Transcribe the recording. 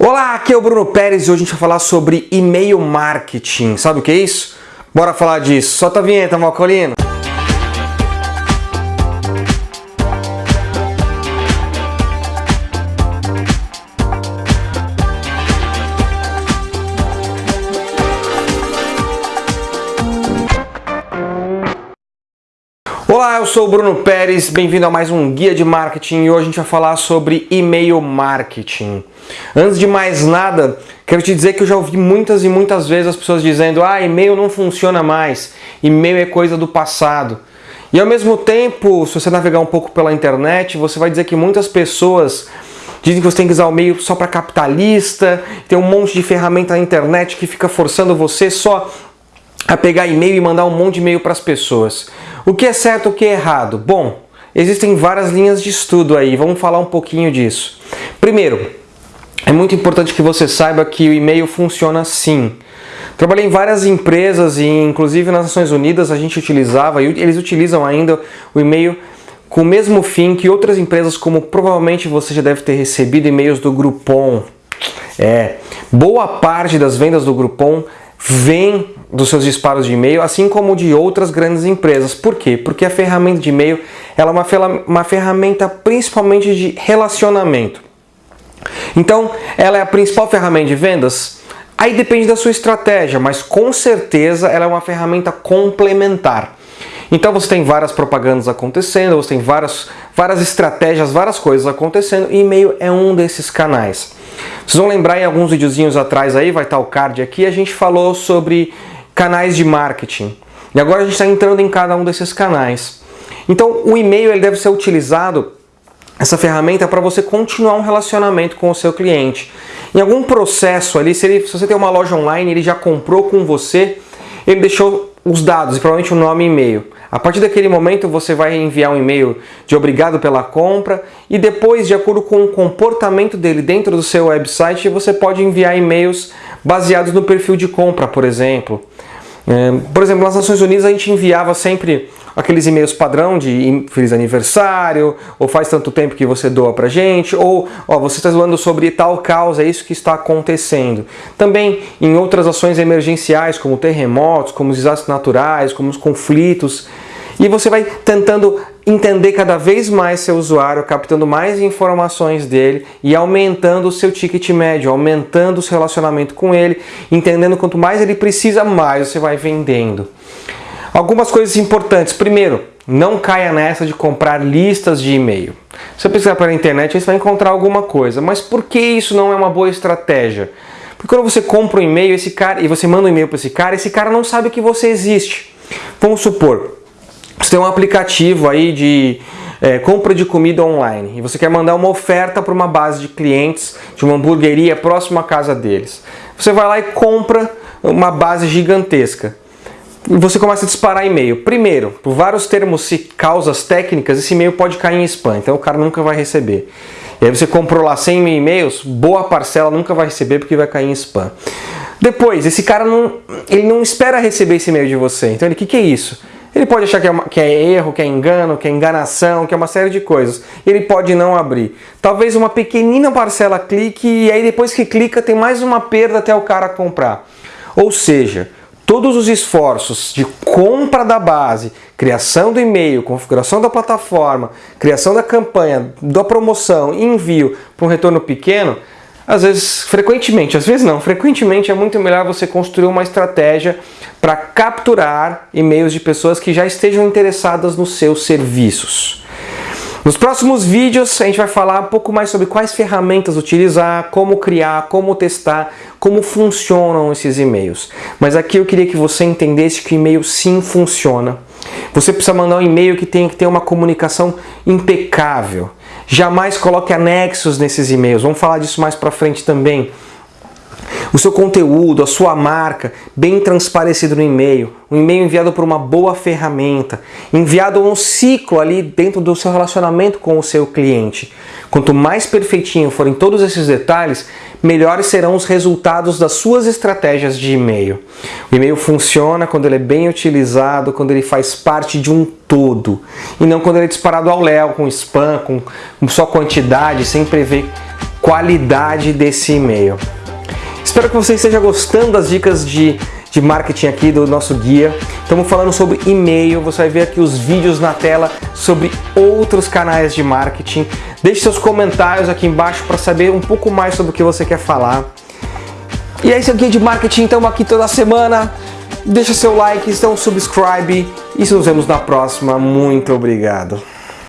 Olá, aqui é o Bruno Pérez e hoje a gente vai falar sobre e-mail marketing. Sabe o que é isso? Bora falar disso. Solta a vinheta, Malcolino. Olá, eu sou o Bruno Pérez, bem-vindo a mais um Guia de Marketing e hoje a gente vai falar sobre e-mail marketing. Antes de mais nada, quero te dizer que eu já ouvi muitas e muitas vezes as pessoas dizendo ah, e-mail não funciona mais, e-mail é coisa do passado. E ao mesmo tempo, se você navegar um pouco pela internet, você vai dizer que muitas pessoas dizem que você tem que usar o e-mail só para capitalista, tem um monte de ferramenta na internet que fica forçando você só a pegar e-mail e mandar um monte de e-mail para as pessoas. O que é certo, o que é errado? Bom, existem várias linhas de estudo aí, vamos falar um pouquinho disso. Primeiro, é muito importante que você saiba que o e-mail funciona sim. Trabalhei em várias empresas e inclusive nas Nações Unidas a gente utilizava, e eles utilizam ainda o e-mail com o mesmo fim que outras empresas, como provavelmente você já deve ter recebido e-mails do Groupon. É, boa parte das vendas do Groupon vem dos seus disparos de e-mail, assim como de outras grandes empresas. Por quê? Porque a ferramenta de e-mail é uma, uma ferramenta principalmente de relacionamento. Então, ela é a principal ferramenta de vendas? Aí depende da sua estratégia, mas com certeza ela é uma ferramenta complementar. Então você tem várias propagandas acontecendo, você tem várias, várias estratégias, várias coisas acontecendo e e-mail é um desses canais. Vocês vão lembrar em alguns videozinhos atrás aí, vai estar o card aqui, a gente falou sobre canais de marketing. E agora a gente está entrando em cada um desses canais. Então o e-mail ele deve ser utilizado, essa ferramenta, para você continuar um relacionamento com o seu cliente. Em algum processo ali, se, ele, se você tem uma loja online, ele já comprou com você, ele deixou os dados e provavelmente o nome e e-mail. A partir daquele momento você vai enviar um e-mail de obrigado pela compra e depois, de acordo com o comportamento dele dentro do seu website, você pode enviar e-mails baseados no perfil de compra, por exemplo. É, por exemplo, nas Nações Unidas a gente enviava sempre aqueles e-mails padrão de feliz aniversário, ou faz tanto tempo que você doa pra gente, ou ó, você está zoando sobre tal causa, é isso que está acontecendo. Também em outras ações emergenciais, como terremotos, como desastres naturais, como os conflitos, e você vai tentando entender cada vez mais seu usuário, captando mais informações dele e aumentando o seu ticket médio, aumentando o seu relacionamento com ele, entendendo quanto mais ele precisa, mais você vai vendendo. Algumas coisas importantes. Primeiro, não caia nessa de comprar listas de e-mail. Se você pesquisar pela internet, você vai encontrar alguma coisa. Mas por que isso não é uma boa estratégia? Porque quando você compra um e-mail esse cara, e você manda um e-mail para esse cara, esse cara não sabe que você existe. Vamos supor, você tem um aplicativo aí de é, compra de comida online e você quer mandar uma oferta para uma base de clientes de uma hamburgueria próxima à casa deles. Você vai lá e compra uma base gigantesca. E você começa a disparar e-mail. Primeiro, por vários termos e causas técnicas, esse e-mail pode cair em spam, então o cara nunca vai receber. E aí você comprou lá 100 mil e-mails, boa parcela nunca vai receber porque vai cair em spam. Depois, esse cara não, ele não espera receber esse e-mail de você. Então o que, que é isso? Ele pode achar que é, uma, que é, erro, que é engano, que é enganação, que é uma série de coisas. Ele pode não abrir. Talvez uma pequenina parcela clique e aí depois que clica tem mais uma perda até o cara comprar. Ou seja, todos os esforços de compra da base, criação do e-mail, configuração da plataforma, criação da campanha, da promoção, envio para um retorno pequeno, às vezes, frequentemente, às vezes não, frequentemente é muito melhor você construir uma estratégia para capturar e-mails de pessoas que já estejam interessadas nos seus serviços. Nos próximos vídeos a gente vai falar um pouco mais sobre quais ferramentas utilizar, como criar, como testar, como funcionam esses e-mails. Mas aqui eu queria que você entendesse que o e-mail sim funciona. Você precisa mandar um e-mail que tem que ter uma comunicação impecável. Jamais coloque anexos nesses e-mails. Vamos falar disso mais para frente também. O seu conteúdo, a sua marca, bem transparecido no e-mail. Um e-mail enviado por uma boa ferramenta. Enviado um ciclo ali dentro do seu relacionamento com o seu cliente. Quanto mais perfeitinho forem todos esses detalhes, melhores serão os resultados das suas estratégias de e-mail. O e-mail funciona quando ele é bem utilizado, quando ele faz parte de um todo, e não quando ele é disparado ao léu, com spam, com só quantidade, sem prever qualidade desse e-mail. Espero que você esteja gostando das dicas de, de marketing aqui do nosso guia. Estamos falando sobre e-mail, você vai ver aqui os vídeos na tela sobre outros canais de marketing. Deixe seus comentários aqui embaixo para saber um pouco mais sobre o que você quer falar. E é isso aqui de marketing, estamos aqui toda semana. Deixa seu like, então subscribe e nos vemos na próxima. Muito obrigado.